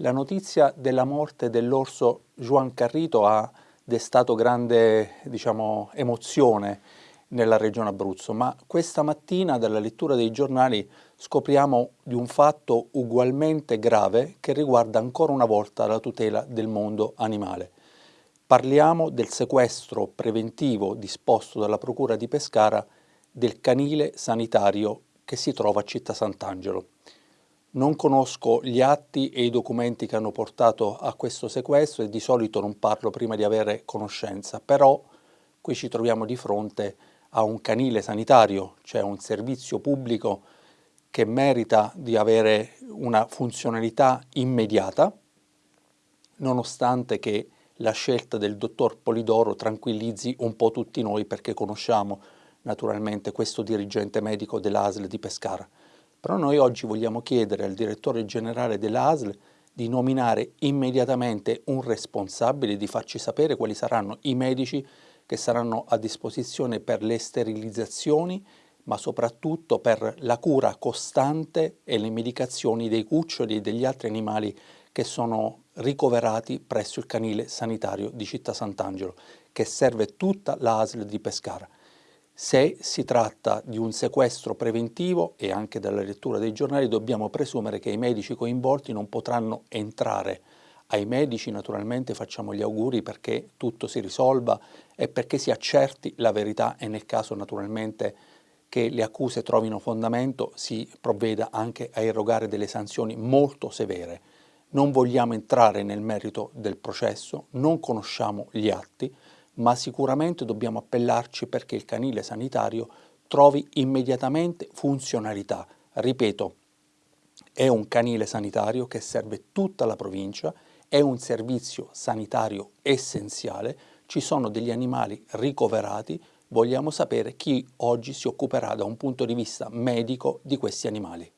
La notizia della morte dell'orso Juan Carrito ha destato grande diciamo, emozione nella regione Abruzzo, ma questa mattina dalla lettura dei giornali scopriamo di un fatto ugualmente grave che riguarda ancora una volta la tutela del mondo animale. Parliamo del sequestro preventivo disposto dalla Procura di Pescara del canile sanitario che si trova a Città Sant'Angelo. Non conosco gli atti e i documenti che hanno portato a questo sequestro e di solito non parlo prima di avere conoscenza, però qui ci troviamo di fronte a un canile sanitario, cioè un servizio pubblico che merita di avere una funzionalità immediata, nonostante che la scelta del dottor Polidoro tranquillizzi un po' tutti noi perché conosciamo naturalmente questo dirigente medico dell'ASL di Pescara. Però noi oggi vogliamo chiedere al direttore generale dell'ASL di nominare immediatamente un responsabile, di farci sapere quali saranno i medici che saranno a disposizione per le sterilizzazioni, ma soprattutto per la cura costante e le medicazioni dei cuccioli e degli altri animali che sono ricoverati presso il canile sanitario di Città Sant'Angelo, che serve tutta l'ASL di Pescara. Se si tratta di un sequestro preventivo e anche dalla lettura dei giornali dobbiamo presumere che i medici coinvolti non potranno entrare. Ai medici naturalmente facciamo gli auguri perché tutto si risolva e perché si accerti la verità e nel caso naturalmente che le accuse trovino fondamento si provveda anche a erogare delle sanzioni molto severe. Non vogliamo entrare nel merito del processo, non conosciamo gli atti, ma sicuramente dobbiamo appellarci perché il canile sanitario trovi immediatamente funzionalità. Ripeto, è un canile sanitario che serve tutta la provincia, è un servizio sanitario essenziale, ci sono degli animali ricoverati, vogliamo sapere chi oggi si occuperà da un punto di vista medico di questi animali.